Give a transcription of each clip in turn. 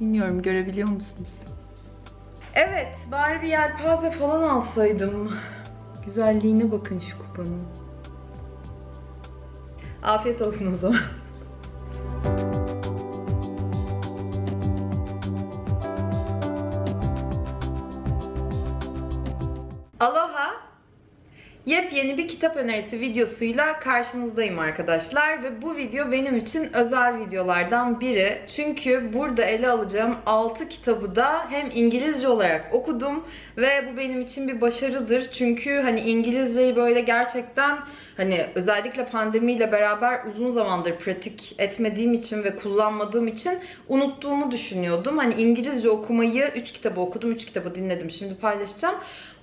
Bilmiyorum görebiliyor musunuz? Evet, bari bir yelpaze falan alsaydım. Güzelliğine bakın şu kupanın. Afiyet olsun o zaman. Yepyeni bir kitap önerisi videosuyla karşınızdayım arkadaşlar ve bu video benim için özel videolardan biri. Çünkü burada ele alacağım 6 kitabı da hem İngilizce olarak okudum ve bu benim için bir başarıdır. Çünkü hani İngilizceyi böyle gerçekten hani özellikle pandemiyle beraber uzun zamandır pratik etmediğim için ve kullanmadığım için unuttuğumu düşünüyordum. Hani İngilizce okumayı 3 kitabı okudum, 3 kitabı dinledim. Şimdi paylaşacağım.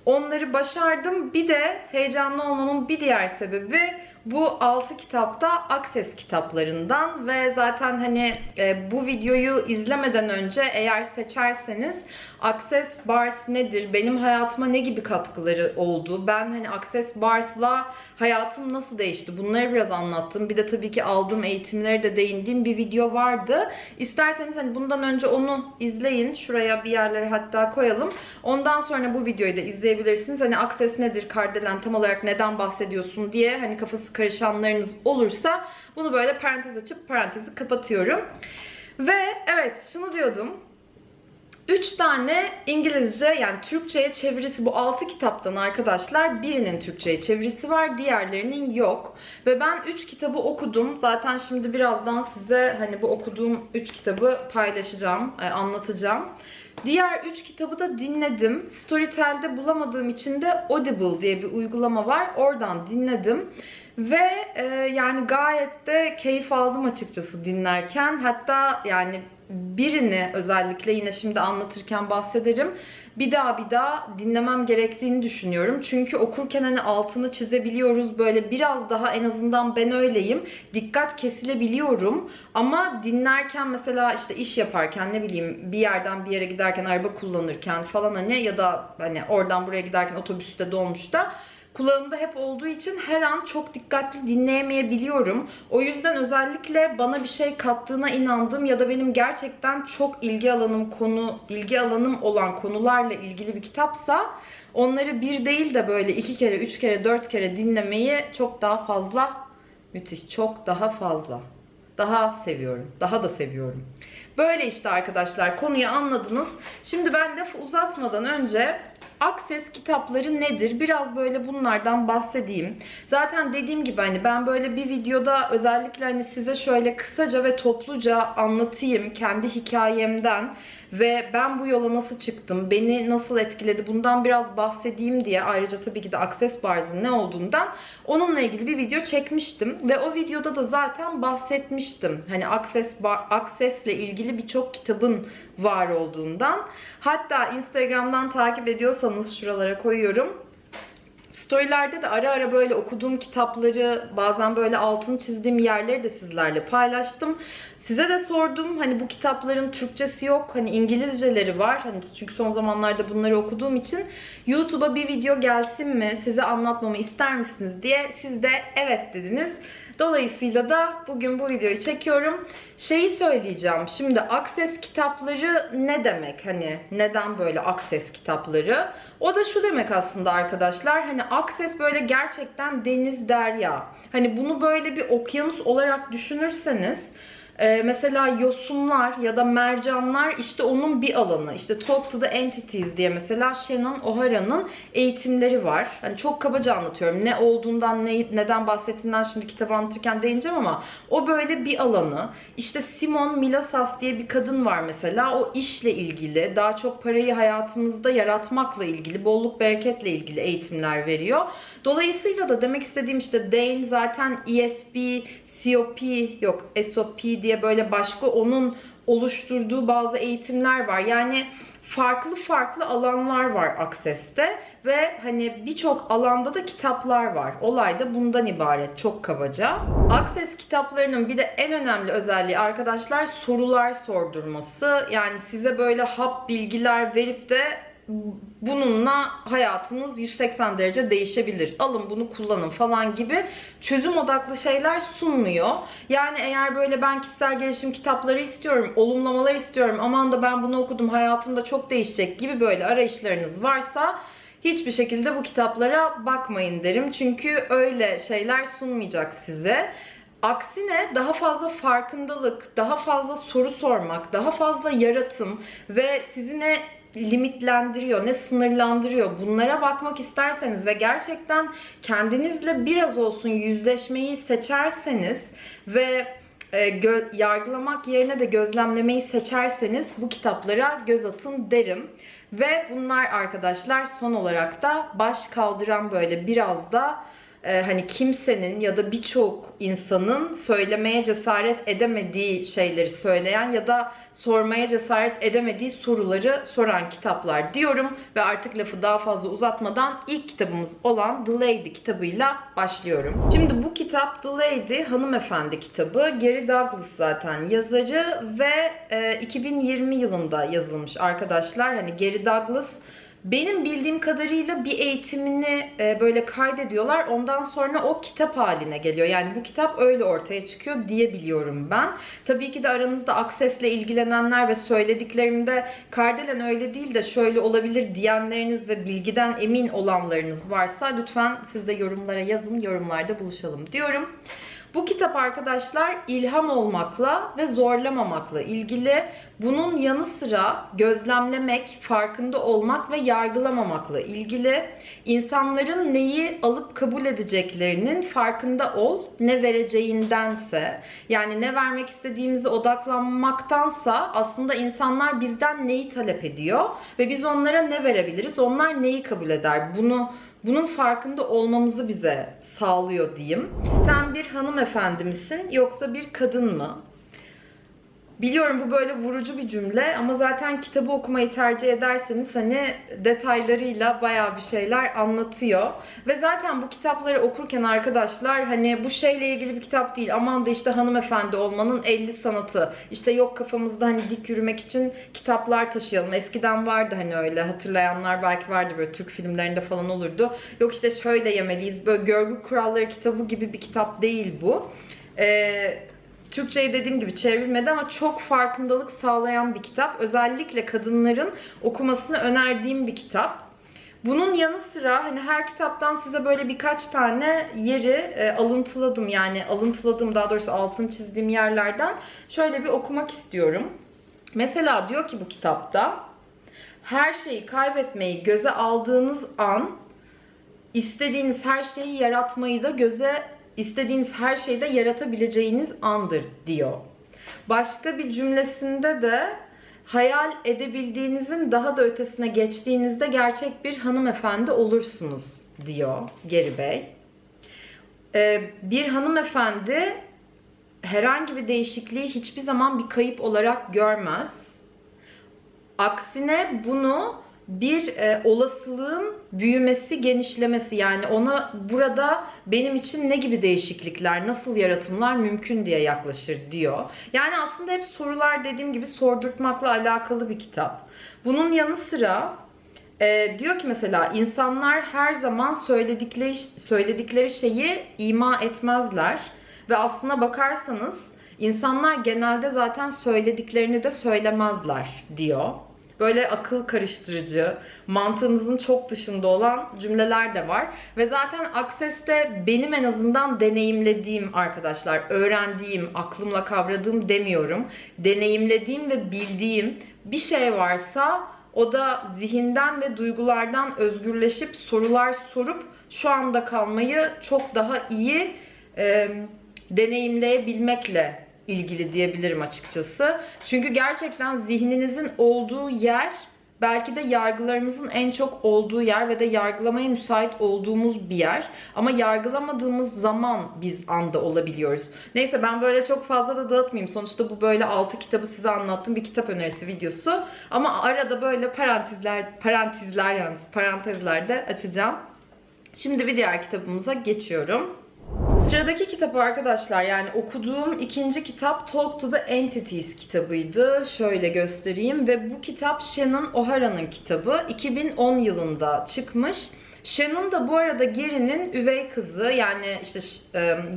Onları başardım. Bir de heyecanlı olmamın bir diğer sebebi bu 6 kitapta Access kitaplarından ve zaten hani e, bu videoyu izlemeden önce eğer seçerseniz Access Bars nedir? Benim hayatıma ne gibi katkıları oldu? Ben hani Access Bars'la hayatım nasıl değişti? Bunları biraz anlattım. Bir de tabii ki aldığım eğitimlere de değindiğim bir video vardı. İsterseniz hani bundan önce onu izleyin. Şuraya bir yerlere hatta koyalım. Ondan sonra bu videoyu da izleyebilirsiniz. Hani Access nedir? Kardelen tam olarak neden bahsediyorsun diye hani kafası karışanlarınız olursa bunu böyle parantez açıp parantezi kapatıyorum. Ve evet şunu diyordum. 3 tane İngilizce yani Türkçe'ye çevirisi bu 6 kitaptan arkadaşlar. Birinin Türkçe'ye çevirisi var, diğerlerinin yok. Ve ben 3 kitabı okudum. Zaten şimdi birazdan size hani bu okuduğum 3 kitabı paylaşacağım, e, anlatacağım. Diğer 3 kitabı da dinledim. Storytel'de bulamadığım için de Audible diye bir uygulama var. Oradan dinledim. Ve e, yani gayet de keyif aldım açıkçası dinlerken. Hatta yani birini özellikle yine şimdi anlatırken bahsederim. Bir daha bir daha dinlemem gerektiğini düşünüyorum. Çünkü okurken hani altını çizebiliyoruz. Böyle biraz daha en azından ben öyleyim. Dikkat kesilebiliyorum. Ama dinlerken mesela işte iş yaparken ne bileyim bir yerden bir yere giderken araba kullanırken falan hani ya da hani oradan buraya giderken otobüste dolmuşta kulağımda hep olduğu için her an çok dikkatli dinleyemeyebiliyorum. O yüzden özellikle bana bir şey kattığına inandığım ya da benim gerçekten çok ilgi alanım konu, ilgi alanım olan konularla ilgili bir kitapsa onları bir değil de böyle iki kere, üç kere, dört kere dinlemeyi çok daha fazla müthiş, çok daha fazla daha seviyorum. Daha da seviyorum. Böyle işte arkadaşlar konuyu anladınız. Şimdi ben lafı uzatmadan önce Access kitapları nedir? Biraz böyle bunlardan bahsedeyim. Zaten dediğim gibi hani ben böyle bir videoda özellikle hani size şöyle kısaca ve topluca anlatayım kendi hikayemden ve ben bu yola nasıl çıktım, beni nasıl etkiledi bundan biraz bahsedeyim diye ayrıca tabii ki de Access Bars'ın ne olduğundan onunla ilgili bir video çekmiştim ve o videoda da zaten bahsetmiştim. Hani Access Bar, Access'le ilgili birçok kitabın var olduğundan. Hatta Instagram'dan takip ediyorsanız şuralara koyuyorum. Storylerde de ara ara böyle okuduğum kitapları, bazen böyle altını çizdiğim yerleri de sizlerle paylaştım. Size de sordum hani bu kitapların Türkçesi yok. Hani İngilizceleri var. Hani çünkü son zamanlarda bunları okuduğum için YouTube'a bir video gelsin mi? Size anlatmamı ister misiniz diye siz de evet dediniz. Dolayısıyla da bugün bu videoyu çekiyorum. Şeyi söyleyeceğim. Şimdi Access kitapları ne demek? Hani neden böyle Access kitapları? O da şu demek aslında arkadaşlar. Hani Access böyle gerçekten deniz derya. Hani bunu böyle bir okyanus olarak düşünürseniz ee, mesela yosunlar ya da mercanlar işte onun bir alanı. İşte Talk to the Entities diye mesela Shannon O'Hara'nın eğitimleri var. Hani çok kabaca anlatıyorum. Ne olduğundan, ne, neden bahsettiğinden şimdi kitabı anlatırken değineceğim ama o böyle bir alanı. İşte Simon Milasas diye bir kadın var mesela. O işle ilgili, daha çok parayı hayatınızda yaratmakla ilgili, bolluk bereketle ilgili eğitimler veriyor. Dolayısıyla da demek istediğim işte Dane zaten ESP, COP yok SOP diye böyle başka onun oluşturduğu bazı eğitimler var. Yani farklı farklı alanlar var Access'te ve hani birçok alanda da kitaplar var. Olay da bundan ibaret çok kabaca. Access kitaplarının bir de en önemli özelliği arkadaşlar sorular sordurması. Yani size böyle hap bilgiler verip de bununla hayatınız 180 derece değişebilir. Alın bunu kullanın falan gibi çözüm odaklı şeyler sunmuyor. Yani eğer böyle ben kişisel gelişim kitapları istiyorum, olumlamalar istiyorum, aman da ben bunu okudum hayatımda çok değişecek gibi böyle arayışlarınız varsa hiçbir şekilde bu kitaplara bakmayın derim. Çünkü öyle şeyler sunmayacak size. Aksine daha fazla farkındalık, daha fazla soru sormak, daha fazla yaratım ve sizi ne limitlendiriyor, ne sınırlandırıyor bunlara bakmak isterseniz ve gerçekten kendinizle biraz olsun yüzleşmeyi seçerseniz ve e, yargılamak yerine de gözlemlemeyi seçerseniz bu kitaplara göz atın derim. Ve bunlar arkadaşlar son olarak da baş kaldıran böyle biraz da e, hani kimsenin ya da birçok insanın söylemeye cesaret edemediği şeyleri söyleyen ya da sormaya cesaret edemediği soruları soran kitaplar diyorum ve artık lafı daha fazla uzatmadan ilk kitabımız olan The Lady kitabıyla başlıyorum. Şimdi bu kitap The Lady hanımefendi kitabı. Gary Douglas zaten yazarı ve e, 2020 yılında yazılmış arkadaşlar. Hani Gary Douglas benim bildiğim kadarıyla bir eğitimini e, böyle kaydediyorlar. Ondan sonra o kitap haline geliyor. Yani bu kitap öyle ortaya çıkıyor diye biliyorum ben. Tabii ki de aranızda Access'le ilgilenenler ve söylediklerimde Kardelen öyle değil de şöyle olabilir diyenleriniz ve bilgiden emin olanlarınız varsa lütfen siz de yorumlara yazın. Yorumlarda buluşalım diyorum. Bu kitap arkadaşlar ilham olmakla ve zorlamamakla ilgili. Bunun yanı sıra gözlemlemek, farkında olmak ve yargılamamakla ilgili. İnsanların neyi alıp kabul edeceklerinin farkında ol, ne vereceğindense. Yani ne vermek istediğimize odaklanmaktansa aslında insanlar bizden neyi talep ediyor ve biz onlara ne verebiliriz, onlar neyi kabul eder. Bunu bunun farkında olmamızı bize sağlıyor diyeyim. Sen bir hanımefendi misin yoksa bir kadın mı? Biliyorum bu böyle vurucu bir cümle ama zaten kitabı okumayı tercih ederseniz hani detaylarıyla bayağı bir şeyler anlatıyor. Ve zaten bu kitapları okurken arkadaşlar hani bu şeyle ilgili bir kitap değil. Aman da işte hanımefendi olmanın 50 sanatı. İşte yok kafamızda hani dik yürümek için kitaplar taşıyalım. Eskiden vardı hani öyle hatırlayanlar belki vardı böyle Türk filmlerinde falan olurdu. Yok işte şöyle yemeliyiz böyle görgü kuralları kitabı gibi bir kitap değil bu. Eee Türkçe'ye dediğim gibi çevrilmedi ama çok farkındalık sağlayan bir kitap. Özellikle kadınların okumasını önerdiğim bir kitap. Bunun yanı sıra hani her kitaptan size böyle birkaç tane yeri e, alıntıladım. Yani alıntıladım daha doğrusu altını çizdiğim yerlerden şöyle bir okumak istiyorum. Mesela diyor ki bu kitapta her şeyi kaybetmeyi göze aldığınız an istediğiniz her şeyi yaratmayı da göze istediğiniz her şeyde yaratabileceğiniz andır diyor. Başka bir cümlesinde de hayal edebildiğinizin daha da ötesine geçtiğinizde gerçek bir hanımefendi olursunuz diyor Geri Bey. Ee, bir hanımefendi herhangi bir değişikliği hiçbir zaman bir kayıp olarak görmez. Aksine bunu bir e, olasılığın büyümesi, genişlemesi yani ona burada benim için ne gibi değişiklikler, nasıl yaratımlar mümkün diye yaklaşır diyor. Yani aslında hep sorular dediğim gibi sordurtmakla alakalı bir kitap. Bunun yanı sıra e, diyor ki mesela insanlar her zaman söyledikleri söyledikleri şeyi ima etmezler ve aslına bakarsanız insanlar genelde zaten söylediklerini de söylemezler diyor böyle akıl karıştırıcı, mantığınızın çok dışında olan cümleler de var. Ve zaten Access'te benim en azından deneyimlediğim arkadaşlar, öğrendiğim, aklımla kavradığım demiyorum. Deneyimlediğim ve bildiğim bir şey varsa o da zihinden ve duygulardan özgürleşip sorular sorup şu anda kalmayı çok daha iyi e, deneyimleyebilmekle ilgili diyebilirim açıkçası. Çünkü gerçekten zihninizin olduğu yer belki de yargılarımızın en çok olduğu yer ve de yargılamaya müsait olduğumuz bir yer. Ama yargılamadığımız zaman biz anda olabiliyoruz. Neyse ben böyle çok fazla da dağıtmayayım. Sonuçta bu böyle 6 kitabı size anlattığım bir kitap önerisi videosu. Ama arada böyle parantezler, parantezler yalnız parantezlerde açacağım. Şimdi bir diğer kitabımıza geçiyorum. Sıradaki kitap arkadaşlar yani okuduğum ikinci kitap Talk to the Entities kitabıydı. Şöyle göstereyim ve bu kitap Shannon O'Hara'nın kitabı. 2010 yılında çıkmış. Shannon da bu arada Gary'nin üvey kızı yani işte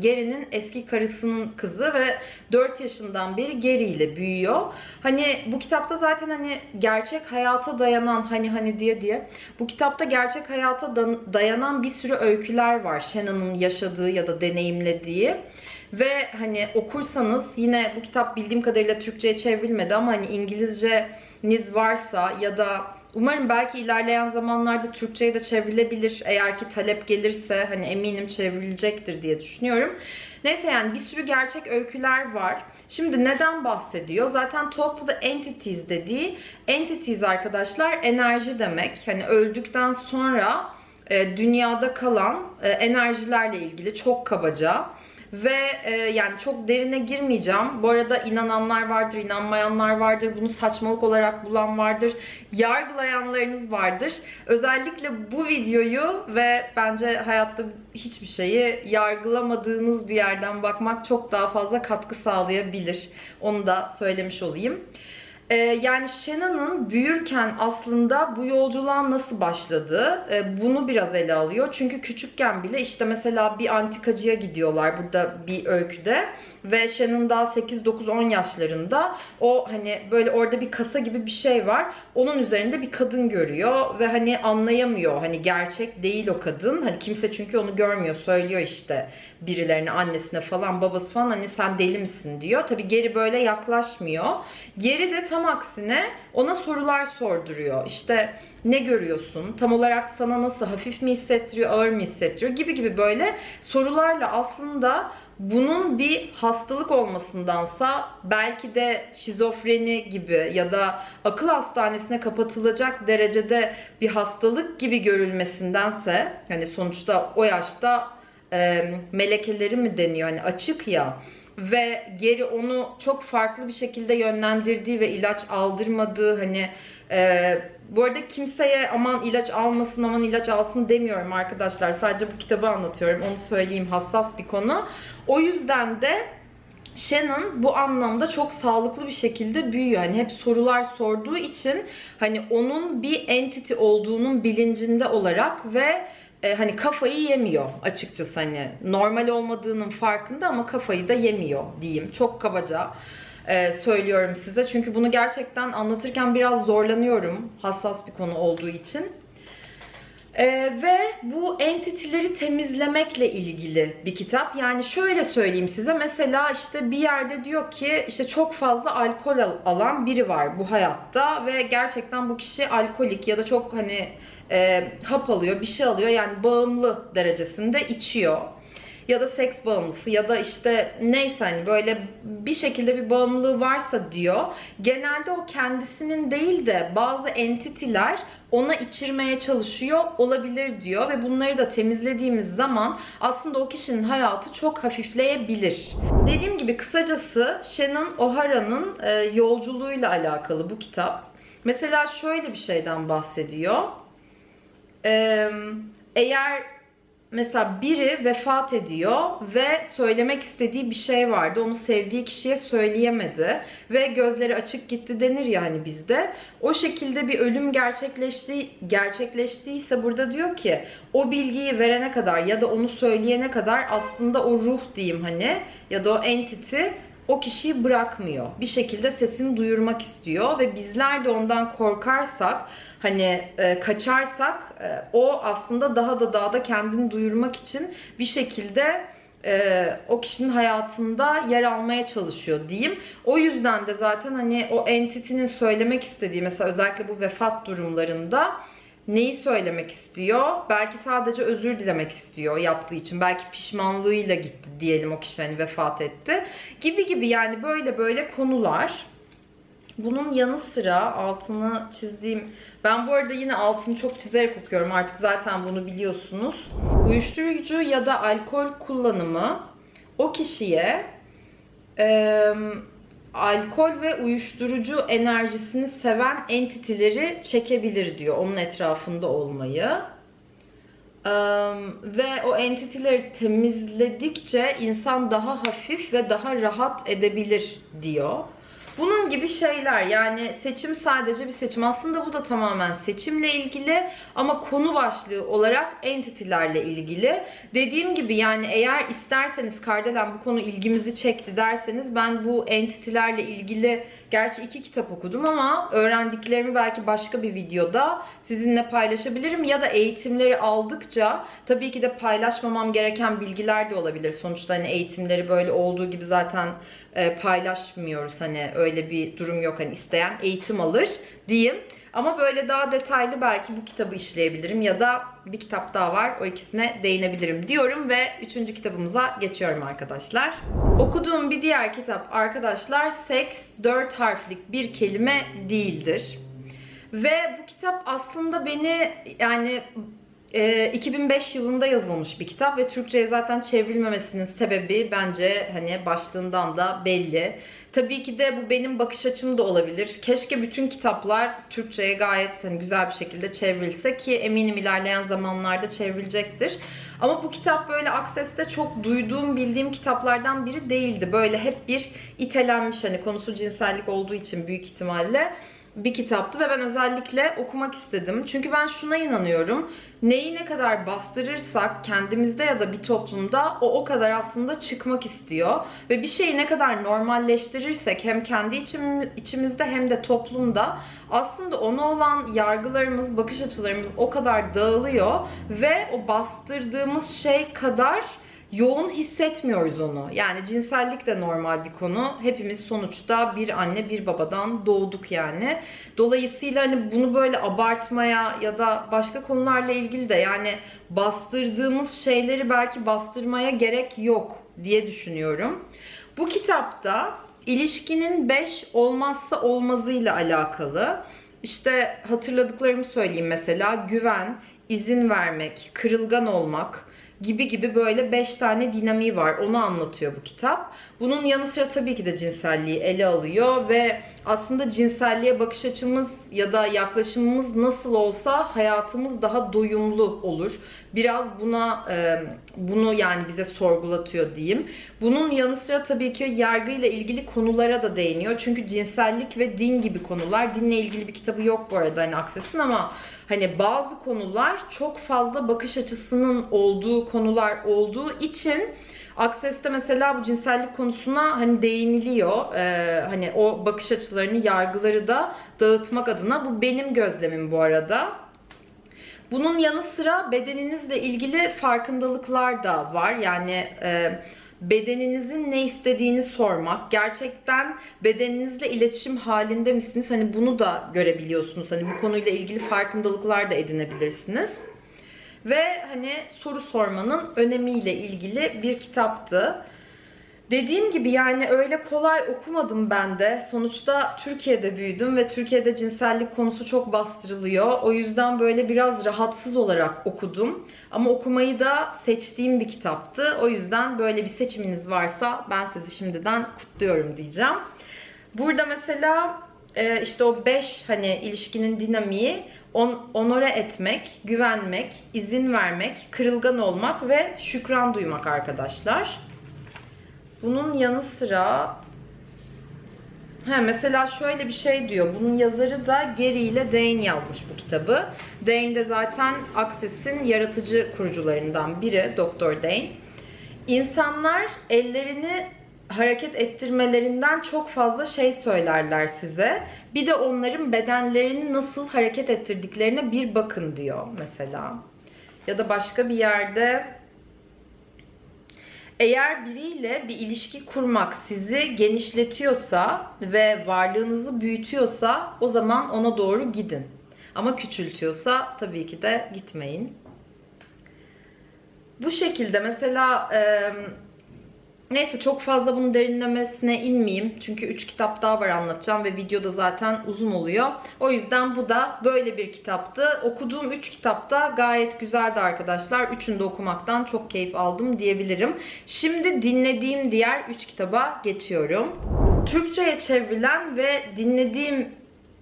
Gary'nin eski karısının kızı ve 4 yaşından beri Gary ile büyüyor. Hani bu kitapta zaten hani gerçek hayata dayanan hani hani diye diye bu kitapta gerçek hayata dayanan bir sürü öyküler var. Shannon'ın yaşadığı ya da deneyimlediği. Ve hani okursanız yine bu kitap bildiğim kadarıyla Türkçe'ye çevrilmedi ama hani İngilizceniz varsa ya da Umarım belki ilerleyen zamanlarda Türkçe'ye de çevrilebilir. Eğer ki talep gelirse hani eminim çevrilecektir diye düşünüyorum. Neyse yani bir sürü gerçek öyküler var. Şimdi neden bahsediyor? Zaten Talk to the Entities dediği entities arkadaşlar enerji demek. Hani öldükten sonra e, dünyada kalan e, enerjilerle ilgili çok kabaca ve e, yani çok derine girmeyeceğim. Bu arada inananlar vardır, inanmayanlar vardır. Bunu saçmalık olarak bulan vardır. Yargılayanlarınız vardır. Özellikle bu videoyu ve bence hayatta hiçbir şeyi yargılamadığınız bir yerden bakmak çok daha fazla katkı sağlayabilir. Onu da söylemiş olayım. Ee, yani Shannon'ın büyürken aslında bu yolculuğa nasıl başladığı e, bunu biraz ele alıyor. Çünkü küçükken bile işte mesela bir antikacıya gidiyorlar burada bir öyküde. Ve Shannon daha 8-9-10 yaşlarında o hani böyle orada bir kasa gibi bir şey var. Onun üzerinde bir kadın görüyor ve hani anlayamıyor. Hani gerçek değil o kadın. Hani kimse çünkü onu görmüyor. Söylüyor işte birilerine, annesine falan, babası falan hani sen deli misin diyor. Tabi geri böyle yaklaşmıyor. Geri de tam aksine ona sorular sorduruyor. İşte ne görüyorsun? Tam olarak sana nasıl hafif mi hissettiriyor, ağır mı hissettiriyor gibi gibi böyle sorularla aslında bunun bir hastalık olmasındansa belki de şizofreni gibi ya da akıl hastanesine kapatılacak derecede bir hastalık gibi görülmesindense hani sonuçta o yaşta e, melekeleri mi deniyor hani açık ya ve geri onu çok farklı bir şekilde yönlendirdiği ve ilaç aldırmadığı hani e, bu arada kimseye aman ilaç almasın aman ilaç alsın demiyorum arkadaşlar sadece bu kitabı anlatıyorum onu söyleyeyim hassas bir konu o yüzden de Shannon bu anlamda çok sağlıklı bir şekilde büyüyor. Hani hep sorular sorduğu için hani onun bir entity olduğunun bilincinde olarak ve e, hani kafayı yemiyor açıkçası hani normal olmadığının farkında ama kafayı da yemiyor diyeyim. Çok kabaca e, söylüyorum size. Çünkü bunu gerçekten anlatırken biraz zorlanıyorum hassas bir konu olduğu için. Ee, ve bu entitileri temizlemekle ilgili bir kitap. Yani şöyle söyleyeyim size. Mesela işte bir yerde diyor ki işte çok fazla alkol alan biri var bu hayatta ve gerçekten bu kişi alkolik ya da çok hani e, hap alıyor, bir şey alıyor. Yani bağımlı derecesinde içiyor ya da seks bağımlısı ya da işte neyse hani böyle bir şekilde bir bağımlılığı varsa diyor. Genelde o kendisinin değil de bazı entitiler ona içirmeye çalışıyor olabilir diyor ve bunları da temizlediğimiz zaman aslında o kişinin hayatı çok hafifleyebilir. Dediğim gibi kısacası Shannon O'Hara'nın e, yolculuğuyla alakalı bu kitap. Mesela şöyle bir şeyden bahsediyor. Eğer mesela biri vefat ediyor ve söylemek istediği bir şey vardı. Onu sevdiği kişiye söyleyemedi ve gözleri açık gitti denir yani bizde. O şekilde bir ölüm gerçekleşti gerçekleştiyse burada diyor ki o bilgiyi verene kadar ya da onu söyleyene kadar aslında o ruh diyeyim hani ya da o entity o kişiyi bırakmıyor. Bir şekilde sesini duyurmak istiyor ve bizler de ondan korkarsak hani e, kaçarsak e, o aslında daha da daha da kendini duyurmak için bir şekilde e, o kişinin hayatında yer almaya çalışıyor diyeyim. O yüzden de zaten hani o entity'nin söylemek istediği mesela özellikle bu vefat durumlarında neyi söylemek istiyor? Belki sadece özür dilemek istiyor yaptığı için. Belki pişmanlığıyla gitti diyelim o kişi hani vefat etti. Gibi gibi yani böyle böyle konular. Bunun yanı sıra altını çizdiğim ben bu arada yine altını çok çizerek okuyorum artık zaten bunu biliyorsunuz. Uyuşturucu ya da alkol kullanımı o kişiye e, alkol ve uyuşturucu enerjisini seven entitileri çekebilir diyor onun etrafında olmayı. Eee, ve o entity'leri temizledikçe insan daha hafif ve daha rahat edebilir diyor. Bunun gibi şeyler yani seçim sadece bir seçim. Aslında bu da tamamen seçimle ilgili ama konu başlığı olarak entity'lerle ilgili. Dediğim gibi yani eğer isterseniz Kardelen bu konu ilgimizi çekti derseniz ben bu entity'lerle ilgili gerçi iki kitap okudum ama öğrendiklerimi belki başka bir videoda sizinle paylaşabilirim ya da eğitimleri aldıkça tabii ki de paylaşmamam gereken bilgiler de olabilir. Sonuçta hani eğitimleri böyle olduğu gibi zaten e, paylaşmıyoruz hani öyle bir durum yok hani isteyen eğitim alır diyeyim. Ama böyle daha detaylı belki bu kitabı işleyebilirim ya da bir kitap daha var o ikisine değinebilirim diyorum ve üçüncü kitabımıza geçiyorum arkadaşlar. Okuduğum bir diğer kitap arkadaşlar seks dört harflik bir kelime değildir. Ve bu kitap aslında beni yani e, 2005 yılında yazılmış bir kitap ve Türkçe'ye zaten çevrilmemesinin sebebi bence hani başlığından da belli. Tabii ki de bu benim bakış açım da olabilir. Keşke bütün kitaplar Türkçe'ye gayet hani güzel bir şekilde çevrilse ki eminim ilerleyen zamanlarda çevrilecektir. Ama bu kitap böyle Access'te çok duyduğum, bildiğim kitaplardan biri değildi. Böyle hep bir itelenmiş hani konusu cinsellik olduğu için büyük ihtimalle bir kitaptı ve ben özellikle okumak istedim. Çünkü ben şuna inanıyorum. Neyi ne kadar bastırırsak kendimizde ya da bir toplumda o o kadar aslında çıkmak istiyor. Ve bir şeyi ne kadar normalleştirirsek hem kendi içim, içimizde hem de toplumda aslında ona olan yargılarımız, bakış açılarımız o kadar dağılıyor ve o bastırdığımız şey kadar yoğun hissetmiyoruz onu. Yani cinsellik de normal bir konu. Hepimiz sonuçta bir anne bir babadan doğduk yani. Dolayısıyla hani bunu böyle abartmaya ya da başka konularla ilgili de yani bastırdığımız şeyleri belki bastırmaya gerek yok diye düşünüyorum. Bu kitapta ilişkinin 5 olmazsa olmazıyla alakalı. İşte hatırladıklarımı söyleyeyim mesela güven, izin vermek, kırılgan olmak, gibi gibi böyle 5 tane dinamiği var. Onu anlatıyor bu kitap. Bunun yanı sıra tabii ki de cinselliği ele alıyor ve aslında cinselliğe bakış açımız ya da yaklaşımımız nasıl olsa hayatımız daha doyumlu olur. Biraz buna e, bunu yani bize sorgulatıyor diyeyim. Bunun yanı sıra tabii ki yargıyla ilgili konulara da değiniyor. Çünkü cinsellik ve din gibi konular. Dinle ilgili bir kitabı yok bu arada hani Akses'in ama hani bazı konular çok fazla bakış açısının olduğu konular olduğu için Access'te mesela bu cinsellik konusuna hani değiniliyor. Ee, hani o bakış açılarını, yargıları da dağıtmak adına. Bu benim gözlemim bu arada. Bunun yanı sıra bedeninizle ilgili farkındalıklar da var. Yani e, bedeninizin ne istediğini sormak. Gerçekten bedeninizle iletişim halinde misiniz? Hani bunu da görebiliyorsunuz. Hani bu konuyla ilgili farkındalıklar da edinebilirsiniz. Ve hani soru sormanın önemiyle ilgili bir kitaptı. Dediğim gibi yani öyle kolay okumadım ben de. Sonuçta Türkiye'de büyüdüm ve Türkiye'de cinsellik konusu çok bastırılıyor. O yüzden böyle biraz rahatsız olarak okudum. Ama okumayı da seçtiğim bir kitaptı. O yüzden böyle bir seçiminiz varsa ben sizi şimdiden kutluyorum diyeceğim. Burada mesela e, işte o 5 hani ilişkinin dinamiği on, onore etmek, güvenmek, izin vermek, kırılgan olmak ve şükran duymak arkadaşlar. Bunun yanı sıra He, mesela şöyle bir şey diyor. Bunun yazarı da Gary ile Dane yazmış bu kitabı. Dane de zaten Access'in yaratıcı kurucularından biri, Doktor Dane. İnsanlar ellerini hareket ettirmelerinden çok fazla şey söylerler size. Bir de onların bedenlerini nasıl hareket ettirdiklerine bir bakın diyor mesela. Ya da başka bir yerde eğer biriyle bir ilişki kurmak sizi genişletiyorsa ve varlığınızı büyütüyorsa o zaman ona doğru gidin. Ama küçültüyorsa tabii ki de gitmeyin. Bu şekilde mesela neyse çok fazla bunun derinlemesine inmeyeyim. Çünkü 3 kitap daha var anlatacağım ve videoda zaten uzun oluyor. O yüzden bu da böyle bir kitaptı. Okuduğum 3 kitap da gayet güzeldi arkadaşlar. Üçünü de okumaktan çok keyif aldım diyebilirim. Şimdi dinlediğim diğer 3 kitaba geçiyorum. Türkçe'ye çevrilen ve dinlediğim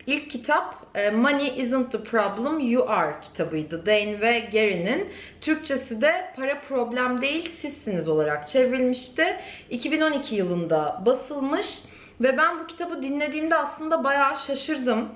ilk kitap Money Isn't the Problem You Are kitabıydı. Dane ve Gary'nin. Türkçesi de Para Problem Değil Sizsiniz olarak çevrilmişti. 2012 yılında basılmış. Ve ben bu kitabı dinlediğimde aslında bayağı şaşırdım.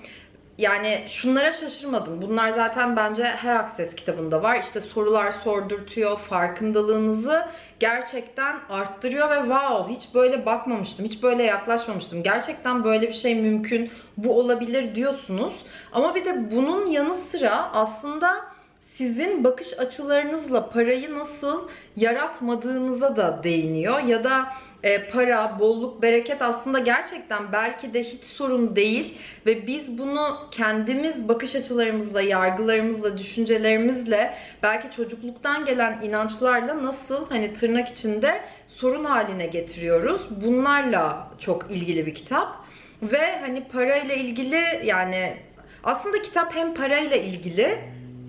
Yani şunlara şaşırmadım. Bunlar zaten bence her Access kitabında var. İşte sorular sordurtuyor, farkındalığınızı gerçekten arttırıyor ve wow hiç böyle bakmamıştım, hiç böyle yaklaşmamıştım. Gerçekten böyle bir şey mümkün, bu olabilir diyorsunuz. Ama bir de bunun yanı sıra aslında sizin bakış açılarınızla parayı nasıl yaratmadığınıza da değiniyor. Ya da e, para, bolluk, bereket aslında gerçekten belki de hiç sorun değil ve biz bunu kendimiz bakış açılarımızla, yargılarımızla, düşüncelerimizle belki çocukluktan gelen inançlarla nasıl hani tırnak içinde sorun haline getiriyoruz. Bunlarla çok ilgili bir kitap ve hani parayla ilgili yani aslında kitap hem parayla ilgili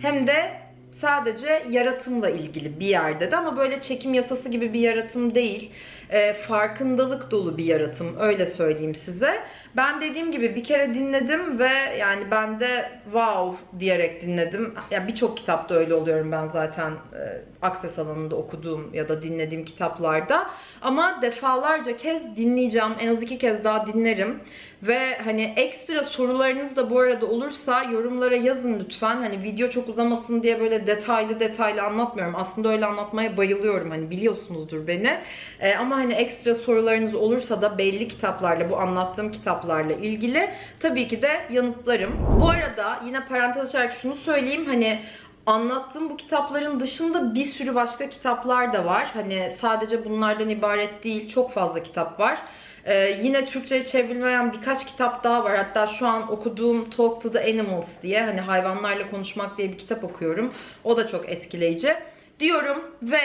hem de sadece yaratımla ilgili bir yerde de ama böyle çekim yasası gibi bir yaratım değil. E, farkındalık dolu bir yaratım öyle söyleyeyim size. Ben dediğim gibi bir kere dinledim ve yani ben de wow diyerek dinledim. Ya birçok kitapta öyle oluyorum ben zaten e, akses alanında okuduğum ya da dinlediğim kitaplarda. Ama defalarca kez dinleyeceğim. En az iki kez daha dinlerim. Ve hani ekstra sorularınız da bu arada olursa yorumlara yazın lütfen. Hani video çok uzamasın diye böyle detaylı detaylı anlatmıyorum. Aslında öyle anlatmaya bayılıyorum. Hani biliyorsunuzdur beni. Ee, ama hani ekstra sorularınız olursa da belli kitaplarla, bu anlattığım kitaplarla ilgili tabii ki de yanıtlarım. Bu arada yine parantez açarak şunu söyleyeyim. Hani anlattığım bu kitapların dışında bir sürü başka kitaplar da var. Hani sadece bunlardan ibaret değil. Çok fazla kitap var. Ee, yine Türkçe'ye çevrilmeyen birkaç kitap daha var. Hatta şu an okuduğum Talk to the Animals diye hani hayvanlarla konuşmak diye bir kitap okuyorum. O da çok etkileyici. Diyorum ve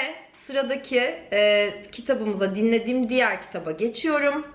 sıradaki e, kitabımıza dinlediğim diğer kitaba geçiyorum.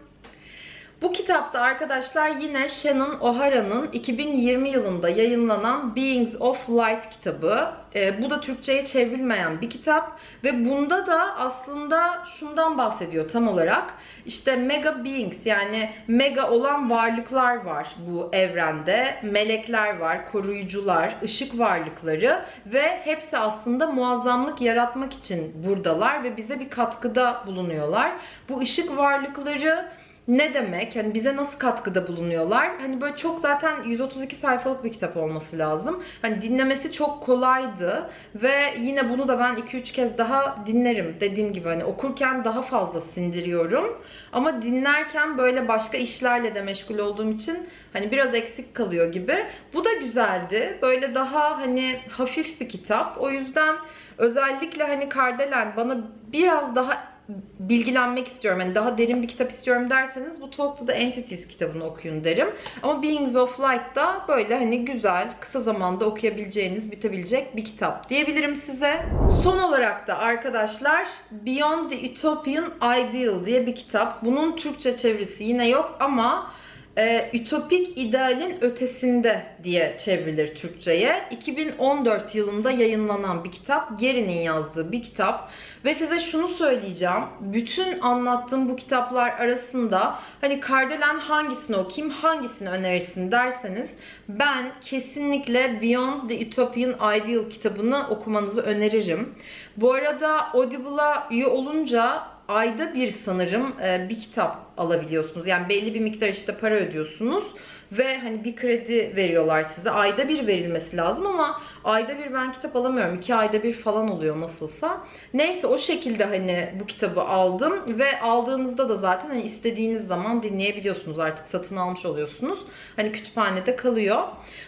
Bu kitapta arkadaşlar yine Shannon O'Hara'nın 2020 yılında yayınlanan Beings of Light kitabı. E, bu da Türkçe'ye çevrilmeyen bir kitap ve bunda da aslında şundan bahsediyor tam olarak. İşte mega beings yani mega olan varlıklar var bu evrende. Melekler var, koruyucular, ışık varlıkları ve hepsi aslında muazzamlık yaratmak için buradalar ve bize bir katkıda bulunuyorlar. Bu ışık varlıkları ne demek? Hani bize nasıl katkıda bulunuyorlar? Hani böyle çok zaten 132 sayfalık bir kitap olması lazım. Hani dinlemesi çok kolaydı ve yine bunu da ben 2-3 kez daha dinlerim. Dediğim gibi hani okurken daha fazla sindiriyorum. Ama dinlerken böyle başka işlerle de meşgul olduğum için hani biraz eksik kalıyor gibi. Bu da güzeldi. Böyle daha hani hafif bir kitap. O yüzden özellikle hani Kardelen bana biraz daha bilgilenmek istiyorum. Yani daha derin bir kitap istiyorum derseniz bu Talk to the Entities kitabını okuyun derim. Ama Beings of Light da böyle hani güzel, kısa zamanda okuyabileceğiniz, bitebilecek bir kitap diyebilirim size. Son olarak da arkadaşlar Beyond the Utopian Ideal diye bir kitap. Bunun Türkçe çevirisi yine yok ama e, Ütopik idealin ötesinde diye çevrilir Türkçe'ye. 2014 yılında yayınlanan bir kitap. Geri'nin yazdığı bir kitap. Ve size şunu söyleyeceğim. Bütün anlattığım bu kitaplar arasında hani Kardelen hangisini okuyayım, hangisini önerirsin derseniz ben kesinlikle Beyond the Utopian Ideal kitabını okumanızı öneririm. Bu arada Audible'a üye olunca ayda bir sanırım e, bir kitap alabiliyorsunuz. Yani belli bir miktar işte para ödüyorsunuz ve hani bir kredi veriyorlar size. Ayda bir verilmesi lazım ama ayda bir ben kitap alamıyorum. iki ayda bir falan oluyor nasılsa. Neyse o şekilde hani bu kitabı aldım ve aldığınızda da zaten hani istediğiniz zaman dinleyebiliyorsunuz. Artık satın almış oluyorsunuz. Hani kütüphanede kalıyor.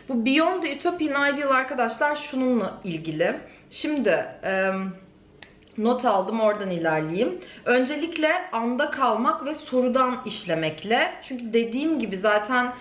Bu Beyond the Utopian Ideal arkadaşlar şununla ilgili. Şimdi... Eee not aldım oradan ilerleyeyim. Öncelikle anda kalmak ve sorudan işlemekle. Çünkü dediğim gibi zaten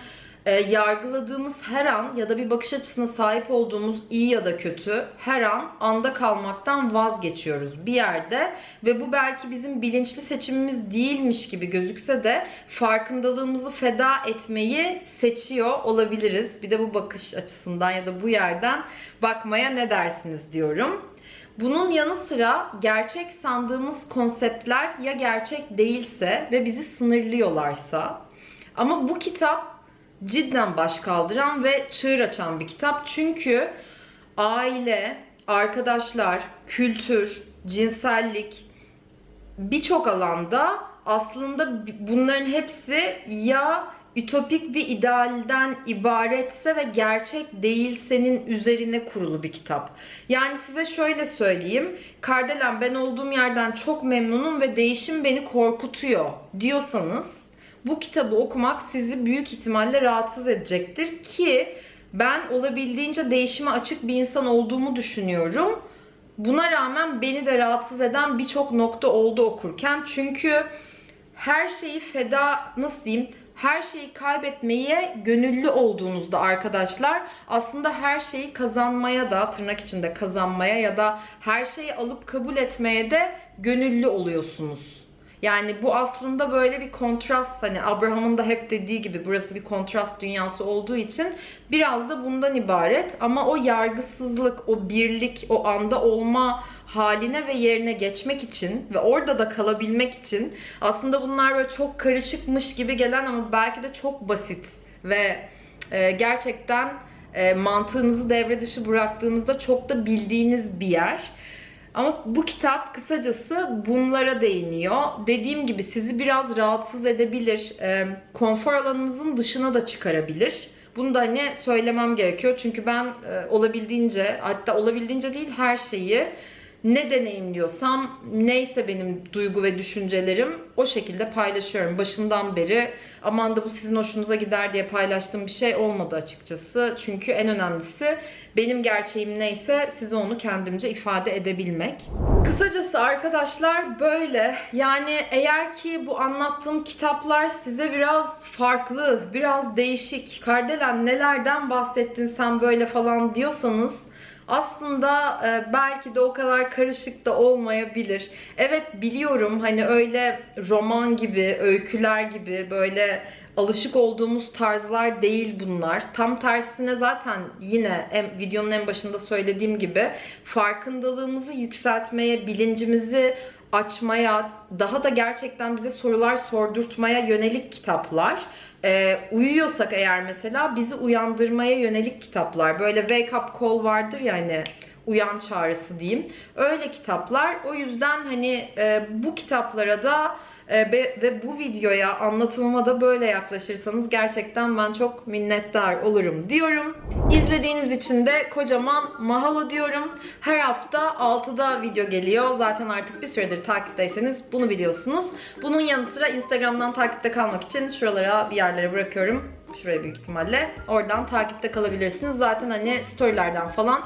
e, yargıladığımız her an ya da bir bakış açısına sahip olduğumuz iyi ya da kötü her an anda kalmaktan vazgeçiyoruz bir yerde ve bu belki bizim bilinçli seçimimiz değilmiş gibi gözükse de farkındalığımızı feda etmeyi seçiyor olabiliriz. Bir de bu bakış açısından ya da bu yerden bakmaya ne dersiniz diyorum. Bunun yanı sıra gerçek sandığımız konseptler ya gerçek değilse ve bizi sınırlıyorlarsa ama bu kitap cidden baş kaldıran ve çığır açan bir kitap. Çünkü aile, arkadaşlar, kültür, cinsellik birçok alanda aslında bunların hepsi ya ütopik bir idealden ibaretse ve gerçek değilsenin üzerine kurulu bir kitap. Yani size şöyle söyleyeyim. Kardelen ben olduğum yerden çok memnunum ve değişim beni korkutuyor diyorsanız bu kitabı okumak sizi büyük ihtimalle rahatsız edecektir ki ben olabildiğince değişime açık bir insan olduğumu düşünüyorum. Buna rağmen beni de rahatsız eden birçok nokta oldu okurken. Çünkü her şeyi feda nasıl diyeyim her şeyi kaybetmeye gönüllü olduğunuzda arkadaşlar aslında her şeyi kazanmaya da tırnak içinde kazanmaya ya da her şeyi alıp kabul etmeye de gönüllü oluyorsunuz. Yani bu aslında böyle bir kontrast hani Abraham'ın da hep dediği gibi burası bir kontrast dünyası olduğu için biraz da bundan ibaret ama o yargısızlık, o birlik, o anda olma haline ve yerine geçmek için ve orada da kalabilmek için aslında bunlar böyle çok karışıkmış gibi gelen ama belki de çok basit ve e, gerçekten e, mantığınızı devre dışı bıraktığınızda çok da bildiğiniz bir yer. Ama bu kitap kısacası bunlara değiniyor. Dediğim gibi sizi biraz rahatsız edebilir. E, konfor alanınızın dışına da çıkarabilir. Bunu da hani söylemem gerekiyor. Çünkü ben e, olabildiğince hatta olabildiğince değil her şeyi ne deneyimliyorsam neyse benim duygu ve düşüncelerim o şekilde paylaşıyorum. Başından beri aman da bu sizin hoşunuza gider diye paylaştığım bir şey olmadı açıkçası. Çünkü en önemlisi benim gerçeğim neyse size onu kendimce ifade edebilmek. Kısacası arkadaşlar böyle. Yani eğer ki bu anlattığım kitaplar size biraz farklı, biraz değişik, Kardelen nelerden bahsettin sen böyle falan diyorsanız aslında e, belki de o kadar karışık da olmayabilir. Evet biliyorum hani öyle roman gibi, öyküler gibi böyle alışık olduğumuz tarzlar değil bunlar. Tam tersine zaten yine en, videonun en başında söylediğim gibi farkındalığımızı yükseltmeye, bilincimizi açmaya, daha da gerçekten bize sorular sordurtmaya yönelik kitaplar. Ee, uyuyorsak eğer mesela bizi uyandırmaya yönelik kitaplar. Böyle wake up call vardır ya hani uyan çağrısı diyeyim. Öyle kitaplar. O yüzden hani e, bu kitaplara da e, ve bu videoya anlatımıma da böyle yaklaşırsanız gerçekten ben çok minnettar olurum diyorum. İzlediğiniz için de kocaman mahalo diyorum. Her hafta 6'da video geliyor. Zaten artık bir süredir takipteyseniz bunu biliyorsunuz. Bunun yanı sıra Instagram'dan takipte kalmak için şuralara bir yerlere bırakıyorum. Şuraya büyük ihtimalle. Oradan takipte kalabilirsiniz. Zaten hani storylerden falan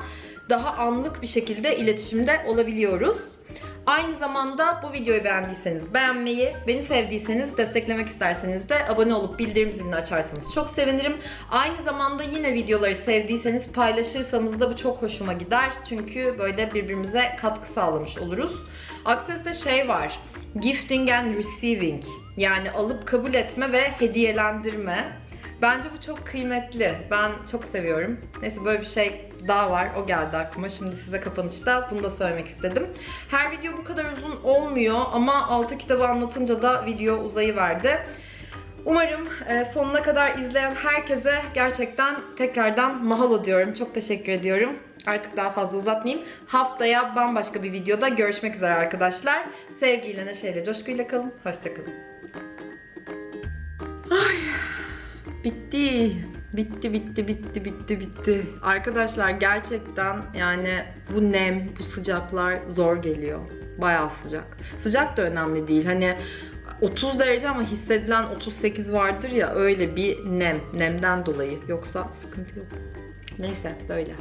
daha anlık bir şekilde iletişimde olabiliyoruz. Aynı zamanda bu videoyu beğendiyseniz beğenmeyi, beni sevdiyseniz desteklemek isterseniz de abone olup bildirim zilini açarsanız çok sevinirim. Aynı zamanda yine videoları sevdiyseniz paylaşırsanız da bu çok hoşuma gider. Çünkü böyle birbirimize katkı sağlamış oluruz. Akses'te şey var. Gifting and receiving. Yani alıp kabul etme ve hediyelendirme. Bence bu çok kıymetli. Ben çok seviyorum. Neyse böyle bir şey daha var. O geldi aklıma. Şimdi size kapanışta bunu da söylemek istedim. Her video bu kadar uzun olmuyor ama 6 kitabı anlatınca da video uzayıverdi. Umarım e, sonuna kadar izleyen herkese gerçekten tekrardan mahalo diyorum. Çok teşekkür ediyorum. Artık daha fazla uzatmayayım. Haftaya bambaşka bir videoda görüşmek üzere arkadaşlar. Sevgiyle, neşeyle, coşkuyla kalın. Hoşçakalın. Ay, bitti. Bitti bitti bitti bitti bitti. Arkadaşlar gerçekten yani bu nem, bu sıcaklar zor geliyor. Bayağı sıcak. Sıcak da önemli değil. Hani 30 derece ama hissedilen 38 vardır ya öyle bir nem. Nemden dolayı. Yoksa sıkıntı yok. Neyse böyle.